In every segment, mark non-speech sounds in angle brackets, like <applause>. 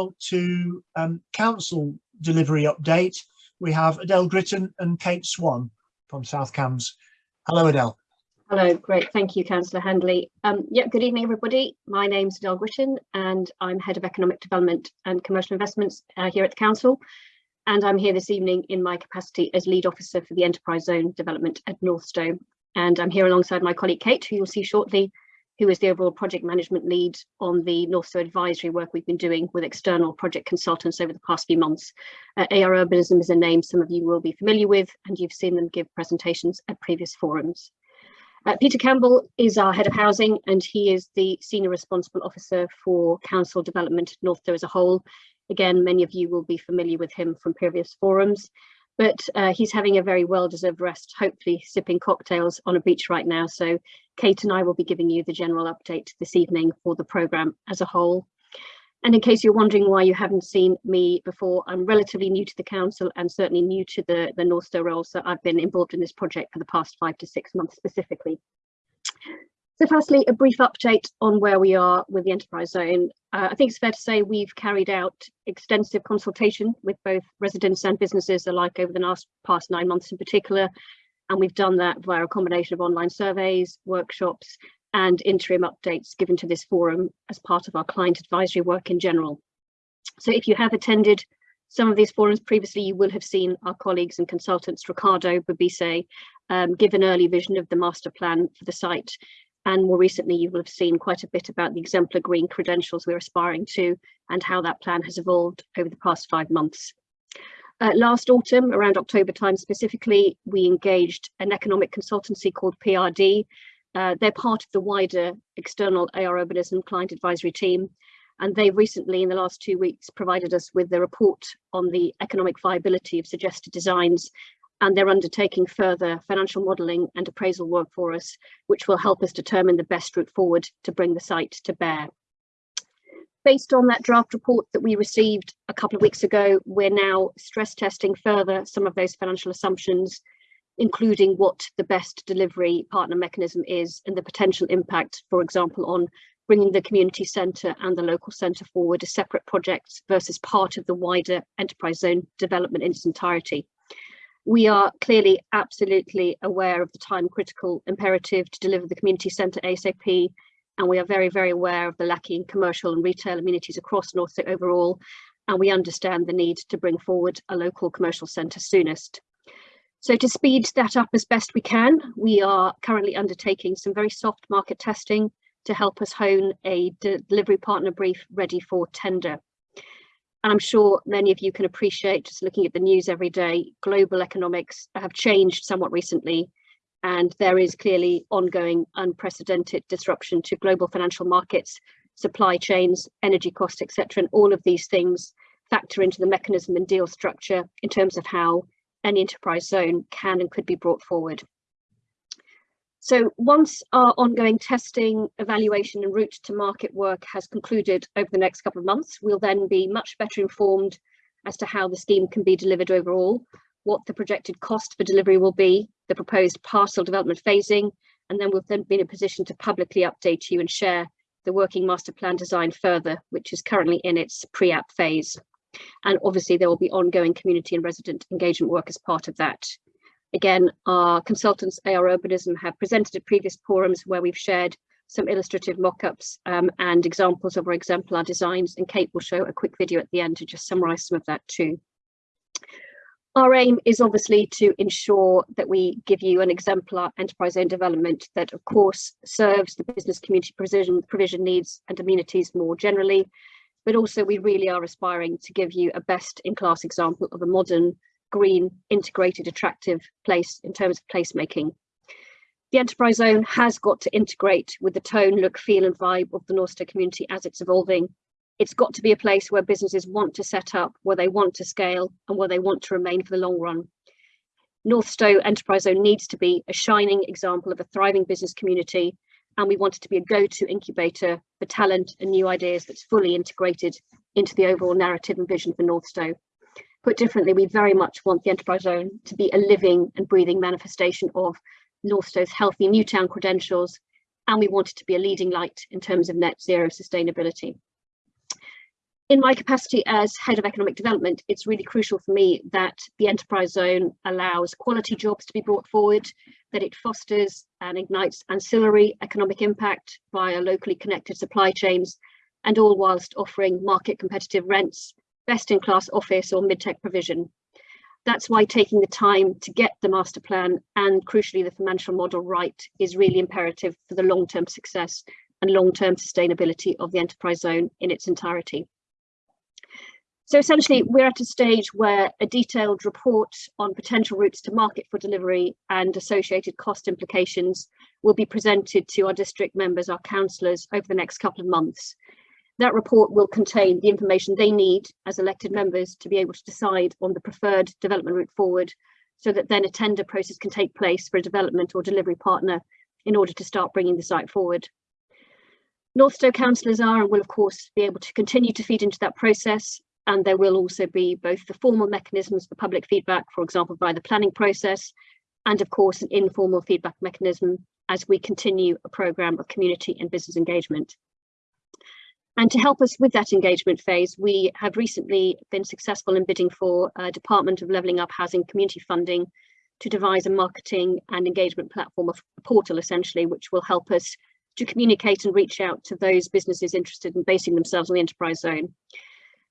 now to um, council delivery update. We have Adele Gritton and Kate Swan from South Cambs. Hello, Adele. Hello, great. Thank you, Councillor Handley. Um, yeah, good evening, everybody. My name's Adele Gritton and I'm Head of Economic Development and Commercial Investments uh, here at the Council. And I'm here this evening in my capacity as Lead Officer for the Enterprise Zone Development at Northstowe. And I'm here alongside my colleague Kate, who you'll see shortly, who is the overall project management lead on the Northstowe advisory work we've been doing with external project consultants over the past few months. Uh, AR Urbanism is a name some of you will be familiar with, and you've seen them give presentations at previous forums. Uh, Peter Campbell is our head of housing and he is the senior responsible officer for council development Northstowe as a whole. Again, many of you will be familiar with him from previous forums but uh, he's having a very well-deserved rest, hopefully sipping cocktails on a beach right now. So Kate and I will be giving you the general update this evening for the programme as a whole. And in case you're wondering why you haven't seen me before, I'm relatively new to the council and certainly new to the, the Northstowe role. So I've been involved in this project for the past five to six months specifically. So firstly, a brief update on where we are with the enterprise zone. Uh, I think it's fair to say we've carried out extensive consultation with both residents and businesses alike over the last past nine months in particular. And we've done that via a combination of online surveys, workshops, and interim updates given to this forum as part of our client advisory work in general. So if you have attended some of these forums previously, you will have seen our colleagues and consultants, Ricardo Babise, um, give an early vision of the master plan for the site and more recently, you will have seen quite a bit about the exemplar green credentials we're aspiring to and how that plan has evolved over the past five months. Uh, last autumn, around October time specifically, we engaged an economic consultancy called PRD. Uh, they're part of the wider external AR Urbanism client advisory team. And they recently, in the last two weeks, provided us with the report on the economic viability of suggested designs and they're undertaking further financial modelling and appraisal work for us, which will help us determine the best route forward to bring the site to bear. Based on that draft report that we received a couple of weeks ago, we're now stress testing further some of those financial assumptions, including what the best delivery partner mechanism is and the potential impact, for example, on bringing the community centre and the local centre forward as separate projects versus part of the wider enterprise zone development in its entirety we are clearly absolutely aware of the time critical imperative to deliver the community centre ASAP and we are very very aware of the lacking commercial and retail amenities across North overall and we understand the need to bring forward a local commercial centre soonest. So to speed that up as best we can, we are currently undertaking some very soft market testing to help us hone a delivery partner brief ready for tender. And I'm sure many of you can appreciate just looking at the news every day, global economics have changed somewhat recently, and there is clearly ongoing unprecedented disruption to global financial markets, supply chains, energy costs, etc. And all of these things factor into the mechanism and deal structure in terms of how any enterprise zone can and could be brought forward. So once our ongoing testing, evaluation and route to market work has concluded over the next couple of months, we'll then be much better informed as to how the scheme can be delivered overall, what the projected cost for delivery will be, the proposed parcel development phasing, and then we'll then be in a position to publicly update you and share the working master plan design further, which is currently in its pre-app phase. And obviously there will be ongoing community and resident engagement work as part of that. Again, our consultants, AR Urbanism, have presented at previous forums where we've shared some illustrative mock-ups um, and examples of our exemplar designs, and Kate will show a quick video at the end to just summarise some of that too. Our aim is obviously to ensure that we give you an exemplar enterprise zone development that of course serves the business community provision, provision needs and amenities more generally, but also we really are aspiring to give you a best in class example of a modern green, integrated, attractive place in terms of placemaking. The enterprise zone has got to integrate with the tone, look, feel and vibe of the Northstowe community as it's evolving. It's got to be a place where businesses want to set up, where they want to scale and where they want to remain for the long run. North Northstowe Enterprise Zone needs to be a shining example of a thriving business community and we want it to be a go-to incubator for talent and new ideas that's fully integrated into the overall narrative and vision for North Northstowe. Put differently, we very much want the enterprise zone to be a living and breathing manifestation of Northstowe's healthy Newtown credentials, and we want it to be a leading light in terms of net zero sustainability. in my capacity as head of economic development, it's really crucial for me that the enterprise zone allows quality jobs to be brought forward, that it fosters and ignites ancillary economic impact via locally connected supply chains, and all whilst offering market competitive rents, best in class office or mid-tech provision. That's why taking the time to get the master plan and crucially the financial model right is really imperative for the long-term success and long-term sustainability of the enterprise zone in its entirety. So essentially, we're at a stage where a detailed report on potential routes to market for delivery and associated cost implications will be presented to our district members, our councillors, over the next couple of months. That report will contain the information they need as elected members to be able to decide on the preferred development route forward, so that then a tender process can take place for a development or delivery partner in order to start bringing the site forward. North Northstowe councillors are and will of course be able to continue to feed into that process and there will also be both the formal mechanisms for public feedback, for example, by the planning process, and of course an informal feedback mechanism as we continue a programme of community and business engagement. And to help us with that engagement phase, we have recently been successful in bidding for a Department of Levelling Up Housing community funding to devise a marketing and engagement platform, a portal essentially, which will help us to communicate and reach out to those businesses interested in basing themselves on the enterprise zone.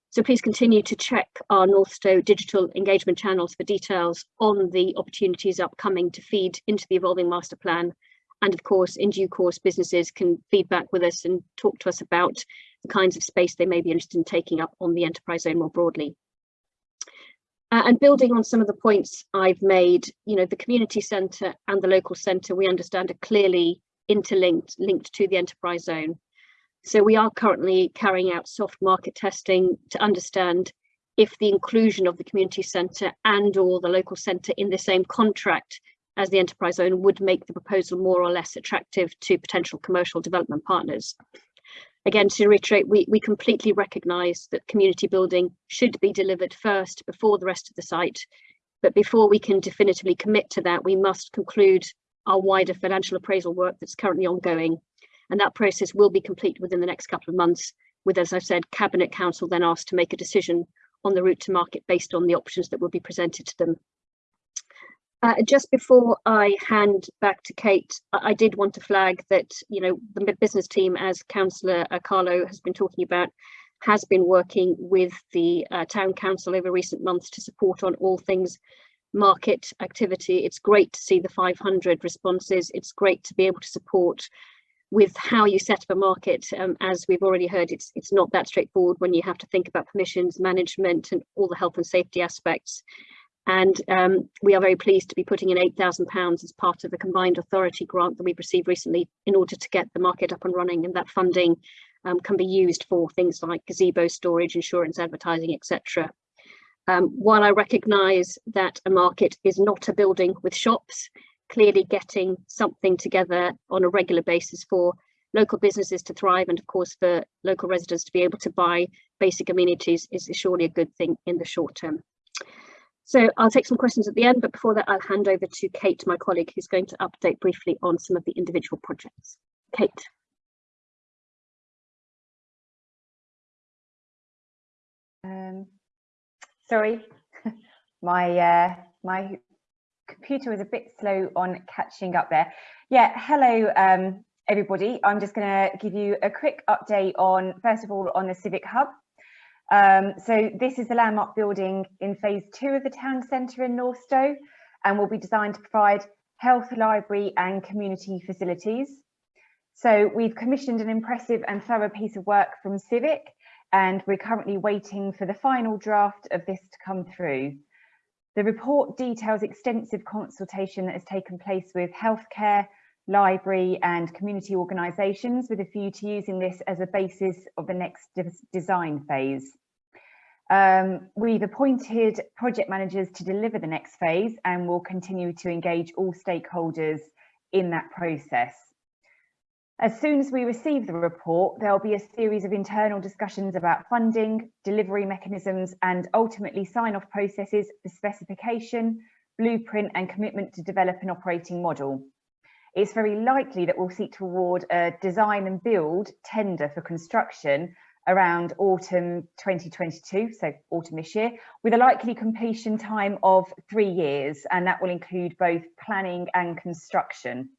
So please continue to check our North Northstowe digital engagement channels for details on the opportunities upcoming to feed into the evolving master plan. And of course, in due course, businesses can feedback with us and talk to us about the kinds of space they may be interested in taking up on the enterprise zone more broadly. Uh, and building on some of the points I've made, you know, the community centre and the local centre, we understand are clearly interlinked, linked to the enterprise zone. So we are currently carrying out soft market testing to understand if the inclusion of the community centre and or the local centre in the same contract as the enterprise owner would make the proposal more or less attractive to potential commercial development partners. Again, to reiterate, we, we completely recognise that community building should be delivered first before the rest of the site. But before we can definitively commit to that, we must conclude our wider financial appraisal work that's currently ongoing and that process will be complete within the next couple of months with, as I've said, Cabinet Council then asked to make a decision on the route to market based on the options that will be presented to them. Uh, just before I hand back to Kate, I, I, did want to flag that, you know, the business team, as Councillor uh, Carlo has been talking about, has been working with the uh, Town Council over recent months to support on all things market activity. It's great to see the 500 responses. It's great to be able to support with how you set up a market, um, as we've already heard, it's it's not that straightforward when you have to think about permissions, management, and all the health and safety aspects. And um, we are very pleased to be putting in £8,000 as part of the combined authority grant that we've received recently in order to get the market up and running. And that funding um, can be used for things like gazebo storage, insurance, advertising, etc. Um, while I recognise that a market is not a building with shops, clearly getting something together on a regular basis for local businesses to thrive and of course for local residents to be able to buy basic amenities is surely a good thing in the short term. So I'll take some questions at the end, but before that I'll hand over to Kate, my colleague, who's going to update briefly on some of the individual projects. Kate. Um, sorry, <laughs> my uh, my computer was a bit slow on catching up there. Yeah, hello um, everybody. I'm just going to give you a quick update on, first of all, on the Civic Hub. Um, so this is the landmark building in phase two of the town centre in North Northstowe and will be designed to provide health, library and community facilities. So we've commissioned an impressive and thorough piece of work from Civic and we're currently waiting for the final draft of this to come through. The report details extensive consultation that has taken place with healthcare, library and community organisations with a view to using this as a basis of the next de design phase. Um, we've appointed project managers to deliver the next phase and will continue to engage all stakeholders in that process. As soon as we receive the report, there'll be a series of internal discussions about funding, delivery mechanisms, and ultimately sign-off processes for specification, blueprint, and commitment to develop an operating model. It's very likely that we'll seek to award a design and build tender for construction around autumn 2022, so autumn this year, with a likely completion time of three years, and that will include both planning and construction.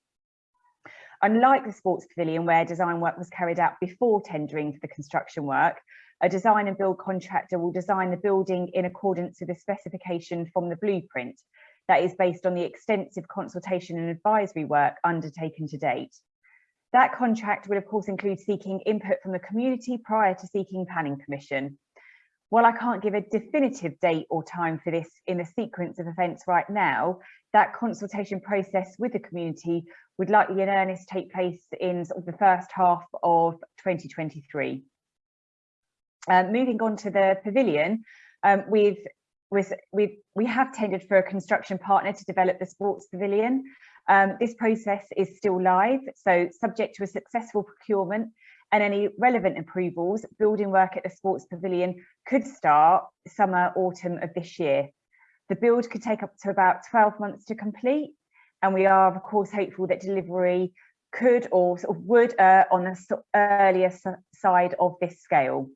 Unlike the sports pavilion where design work was carried out before tendering for the construction work, a design and build contractor will design the building in accordance with the specification from the blueprint that is based on the extensive consultation and advisory work undertaken to date. That contract would of course include seeking input from the community prior to seeking planning permission. While I can't give a definitive date or time for this in the sequence of events right now, that consultation process with the community would likely in earnest take place in sort of the first half of 2023. Uh, moving on to the pavilion, um, we've, we've, we've, we have tendered for a construction partner to develop the sports pavilion. Um, this process is still live, so subject to a successful procurement and any relevant approvals, building work at the sports pavilion could start summer, autumn of this year. The build could take up to about 12 months to complete, and we are of course hopeful that delivery could or sort of would on the earlier side of this scale.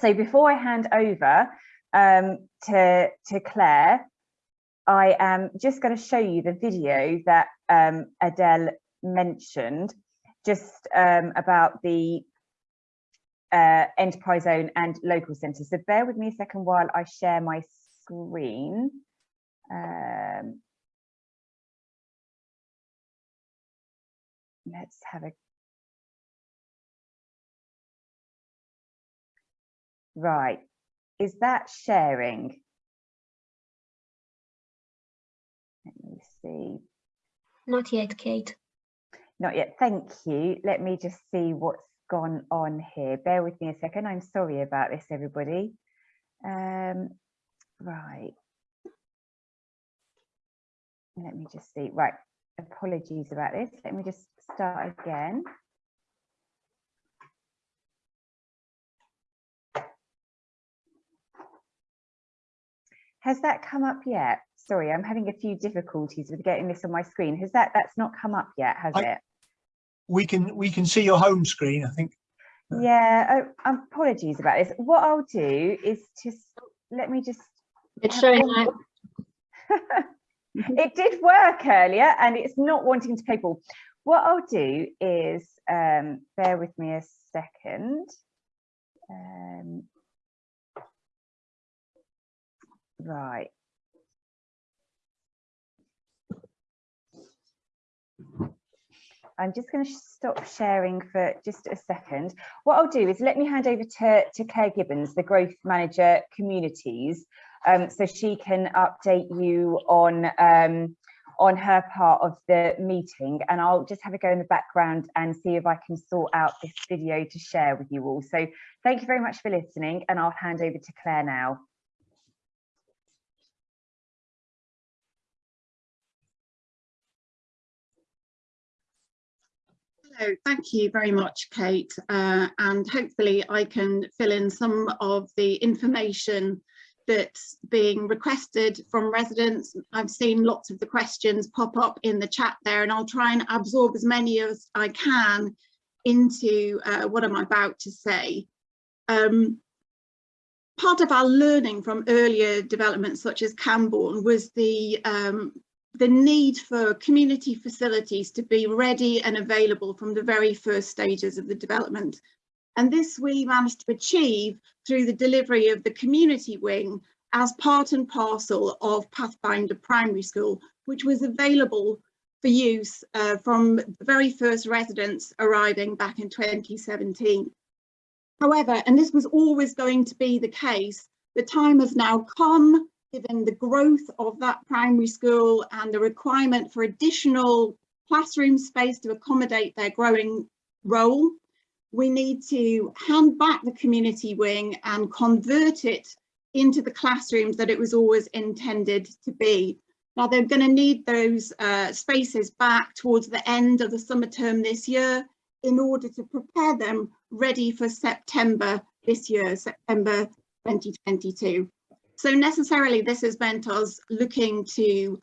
So before I hand over um, to, to Claire, I am just going to show you the video that um, Adele mentioned just um, about the uh, enterprise zone and local centres. So bear with me a second while I share my screen. Um, let's have a right is that sharing? Let me see. Not yet, Kate. not yet. Thank you. Let me just see what's gone on here. Bear with me a second. I'm sorry about this everybody. Um right. Let me just see. Right. Apologies about this. Let me just start again has that come up yet sorry i'm having a few difficulties with getting this on my screen has that that's not come up yet has I- it We can we can see your home screen, I think. Yeah, oh, apologies about this. What I'll do is just let me just. It's showing one- now. <laughs> it did work earlier and it's not wanting to play ball. What I'll do is, um, bear with me a second. Um, right. I'm just going to stop sharing for just a second. What I'll do is let me hand over to, to Claire Gibbons, the Growth Manager Communities, um, so she can update you on, um, on her part of the meeting. And I'll just have a go in the background and see if I can sort out this video to share with you all. So thank you very much for listening and I'll hand over to Claire now. Hello, thank you very much, Kate. Uh, and hopefully I can fill in some of the information that's being requested from residents. I've seen lots of the questions pop up in the chat there and I'll try and absorb as many as I can into uh, what I'm about to say. Um, part of our learning from earlier developments such as Cambourne was the um, the need for community facilities to be ready and available from the very first stages of the development. And this we managed to achieve through the delivery of the community wing as part and parcel of Pathfinder Primary School, which was available for use uh, from the very first residents arriving back in 2017. However, and this was always going to be the case, the time has now come given the growth of that primary school and the requirement for additional classroom space to accommodate their growing role, we need to hand back the community wing and convert it into the classrooms that it was always intended to be. Now they're going to need those uh, spaces back towards the end of the summer term this year in order to prepare them ready for September this year, September 2022. So necessarily this has meant us looking to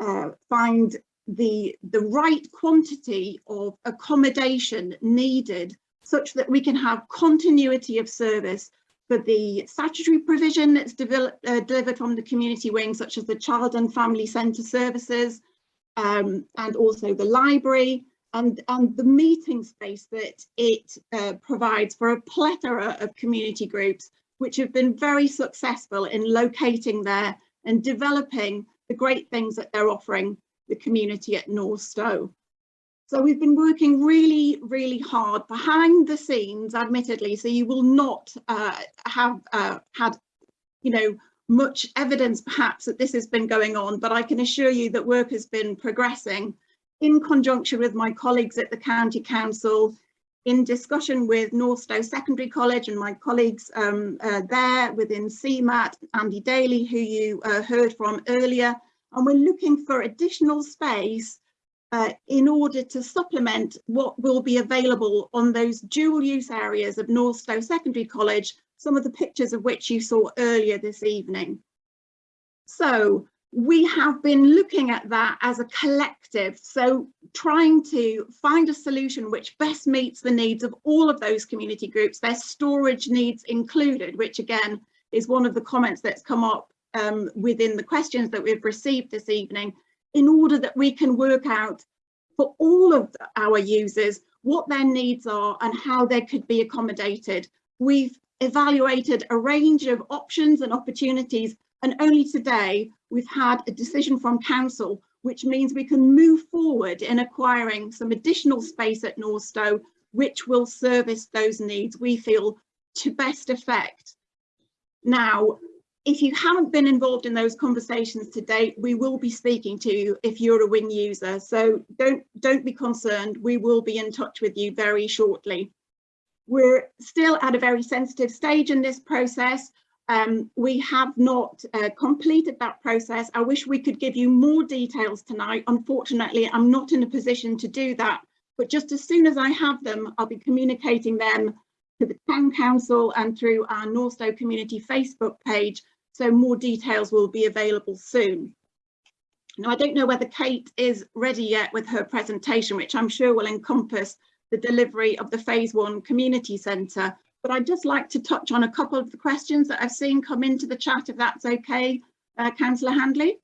uh, find the, the right quantity of accommodation needed such that we can have continuity of service for the statutory provision that's developed, uh, delivered from the community wing, such as the child and family centre services, um, and also the library, and, and the meeting space that it uh, provides for a plethora of community groups, which have been very successful in locating there and developing the great things that they're offering the community at Northstowe. So we've been working really, really hard behind the scenes, admittedly, so you will not uh, have uh, had, you know, much evidence perhaps that this has been going on, but I can assure you that work has been progressing in conjunction with my colleagues at the County Council, in discussion with Northstowe Secondary College and my colleagues um, uh, there within CMAT, Andy Daly, who you uh, heard from earlier, and we're looking for additional space uh, in order to supplement what will be available on those dual use areas of Northstowe Secondary College, some of the pictures of which you saw earlier this evening. So we have been looking at that as a collective, so trying to find a solution which best meets the needs of all of those community groups, their storage needs included, which again is one of the comments that's come up um, within the questions that we've received this evening, in order that we can work out for all of our users what their needs are and how they could be accommodated. We've evaluated a range of options and opportunities and only today we've had a decision from council which means we can move forward in acquiring some additional space at Northstowe which will service those needs we feel to best effect. Now if you haven't been involved in those conversations to date, we will be speaking to you if you're a wing user. So don't, don't be concerned. We will be in touch with you very shortly. We're still at a very sensitive stage in this process. Um, we have not uh, completed that process. I wish we could give you more details tonight. Unfortunately, I'm not in a position to do that. But just as soon as I have them, I'll be communicating them to the Town Council and through our Northstowe Community Facebook page so more details will be available soon. Now, I don't know whether Kate is ready yet with her presentation, which I'm sure will encompass the delivery of the phase one community centre, but I'd just like to touch on a couple of the questions that I've seen come into the chat, if that's okay, uh, Councillor Handley.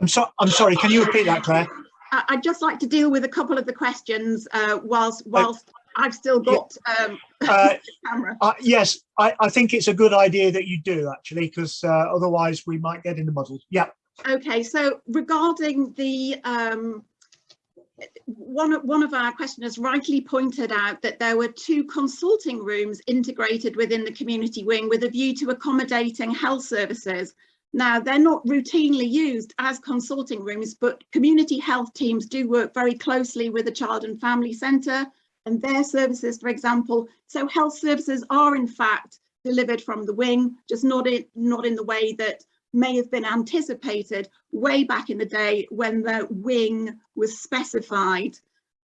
I'm so I'm sorry. Can you repeat that, Claire? I- I'd just like to deal with a couple of the questions uh, whilst whilst I've still got um, <laughs> Uh, the camera. uh, yes, I, I think it's a good idea that you do actually, because uh, otherwise we might get in the muddle. Yeah. Okay, so regarding the um, one of one of our questioners rightly pointed out that there were two consulting rooms integrated within the community wing with a view to accommodating health services. Now, they're not routinely used as consulting rooms, but community health teams do work very closely with the Child and Family Centre and their services, for example. So health services are in fact delivered from the wing, just not in, not in the way that may have been anticipated way back in the day when the wing was specified.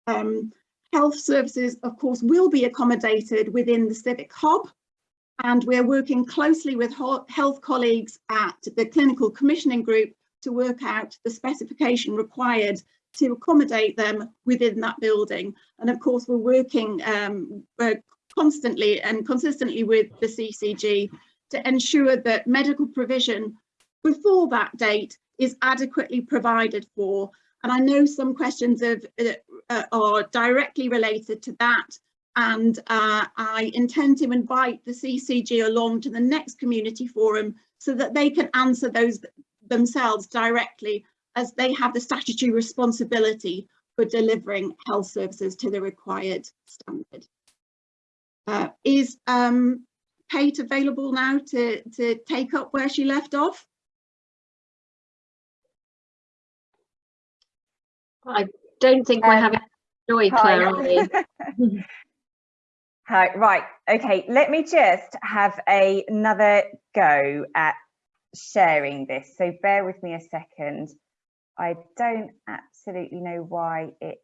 Um, health services, of course, will be accommodated within the Civic Hub, and we're working closely with health colleagues at the Clinical Commissioning Group to work out the specification required to accommodate them within that building. And of course, we're working um, uh, constantly and consistently with the CCG to ensure that medical provision before that date is adequately provided for. And I know some questions of, uh, uh, are directly related to that. And uh, I intend to invite the CCG along to the next community forum so that they can answer those themselves directly as they have the statutory responsibility for delivering health services to the required standard. Uh, is um, Kate available now to, to take up where she left off? I don't think we're Um, having joy, Claire? <laughs> Hi, right, okay, let me just have a, another go at sharing this. So bear with me a second. I don't absolutely know why it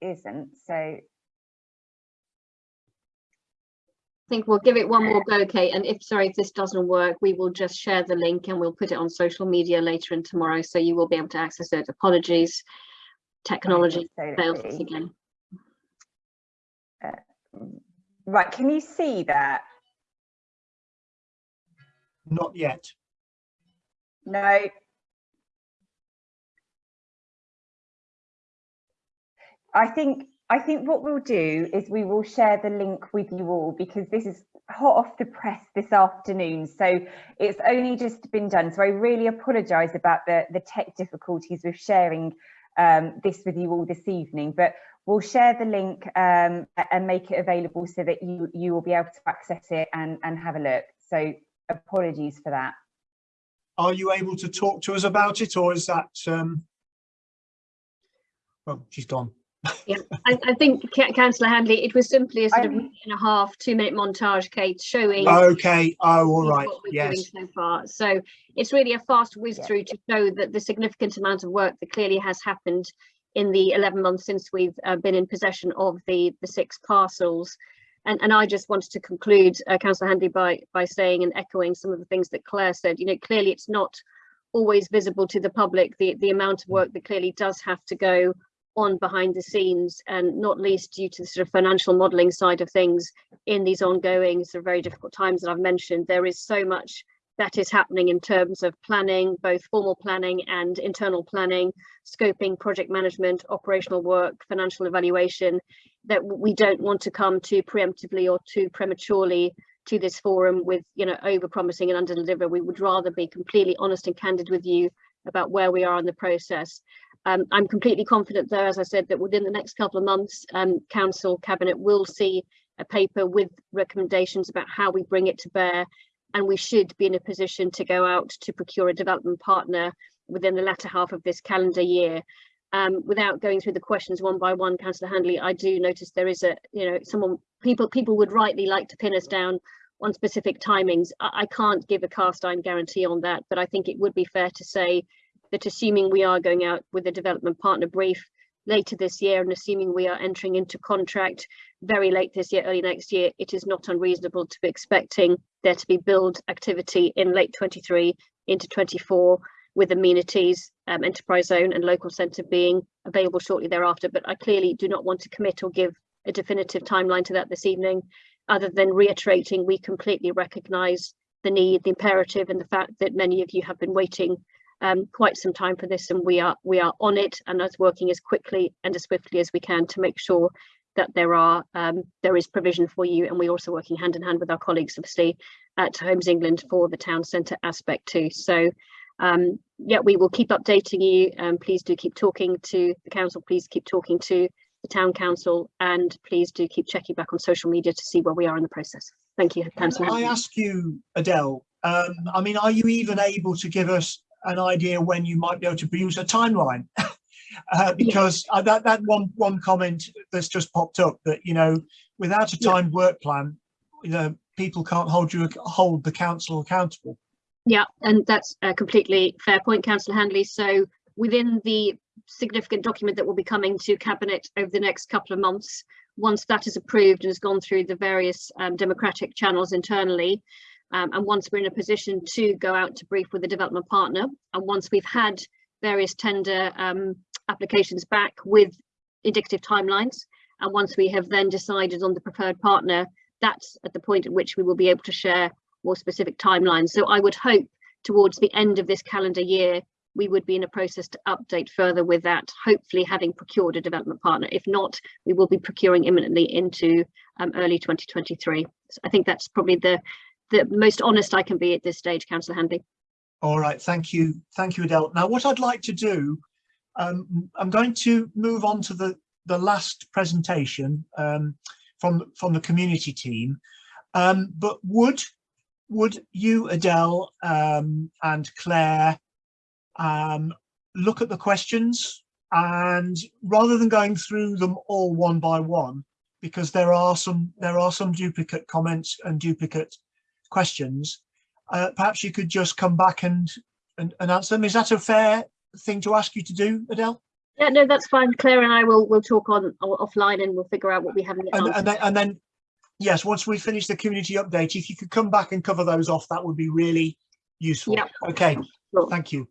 isn't. So I think we'll give it one more go, Kate. And if, sorry, if this doesn't work, we will just share the link and we'll put it on social media later and tomorrow. So you will be able to access it. Apologies. Technology so let's failed us again. Uh, right, can you see that? Not yet. No. I think I think what we'll do is we will share the link with you all because this is hot off the press this afternoon. So it's only just been done. So I really apologise about the, the tech difficulties with sharing um, this with you all this evening, but we'll share the link um, and make it available so that you, you will be able to access it and, and have a look. So apologies for that. Are you able to talk to us about it or is that, um, well, she's gone. I, I think councillor Handley, it was simply a sort of I'm- minute and a half, two minute montage, Kate, showing Okay, oh, all right. what we're doing yes. so far. So it's really a fast whiz Yeah. through to show that the significant amount of work that clearly has happened in the 11 months since we've uh, been in possession of the the six parcels. And, and I just wanted to conclude, uh, Councillor Handley, by by saying and echoing some of the things that Claire said. You know, clearly it's not always visible to the public the the amount of work that clearly does have to go on behind the scenes and not least due to the sort of financial modelling side of things in these ongoing sort of very difficult times that I've mentioned, there is so much that is happening in terms of planning, both formal planning and internal planning, scoping, project management, operational work, financial evaluation, that we don't want to come too preemptively or too prematurely to this forum with, you know, over promising and under deliver. We would rather be completely honest and candid with you about where we are in the process. Um, I'm completely confident though, as I said, that within the next couple of months, um, council cabinet will see a paper with recommendations about how we bring it to bear. And we should be in a position to go out to procure a development partner within the latter half of this calendar year. Um, without going through the questions one by one, Councillor Handley, I do notice there is a, you know, someone, people, people would rightly like to pin us down on specific timings. I, I can't give a cast iron guarantee on that, but I think it would be fair to say that assuming we are going out with a development partner brief later this year and assuming we are entering into contract very late this year, early next year, it is not unreasonable to be expecting there to be build activity in late 23 into 24 with amenities, um, enterprise zone and local centre being available shortly thereafter. But I clearly do not want to commit or give a definitive timeline to that this evening, other than reiterating we completely recognise the need, the imperative and the fact that many of you have been waiting um, quite some time for this and we are we are on it and us working as quickly and as swiftly as we can to make sure that there are um, there is provision for you and we're also working hand in hand with our colleagues obviously at Homes England for the town centre aspect too. So um, yeah, we will keep updating you and please do keep talking to the council, please keep talking to the town council and please do keep checking back on social media to see where we are in the process. Thank you, I ask you, Adele, um, I mean, are you even able to give us an idea when you might be able to produce a timeline? <laughs> Uh, because uh, that, that one, one comment that's just popped up that, you know, without a Yeah. timed work plan, you know, people can't hold you, hold the council accountable. Yeah, and that's a completely fair point, Councillor Handley. So within the significant document that will be coming to Cabinet over the next couple of months, once that is approved and has gone through the various um, democratic channels internally, um, and once we're in a position to go out to brief with a development partner, and once we've had various tender um, applications back with indicative timelines, and once we have then decided on the preferred partner, that's at the point at which we will be able to share more specific timelines. So I would hope towards the end of this calendar year, we would be in a process to update further with that, hopefully having procured a development partner. If not, we will be procuring imminently into um, early 2023. So I think that's probably the, the most honest I can be at this stage, Councillor Handley. All right, thank you. Thank you, Adele. Now, what I'd like to do, um, I'm going to move on to the, the last presentation um, from, from the community team. Um, but would, would you, Adele um, and Claire, um, look at the questions and rather than going through them all one by one, because there are some, there are some duplicate comments and duplicate questions, uh, perhaps you could just come back and, and, and answer them. Is that a fair thing to ask you to do, Adele? Yeah, no, that's fine. Claire and I will will talk on offline and we'll figure out what we haven't yet And, and then, and then, yes, once we finish the community update, if you could come back and cover those off, that would be really useful. Yep. Okay, Sure. thank you.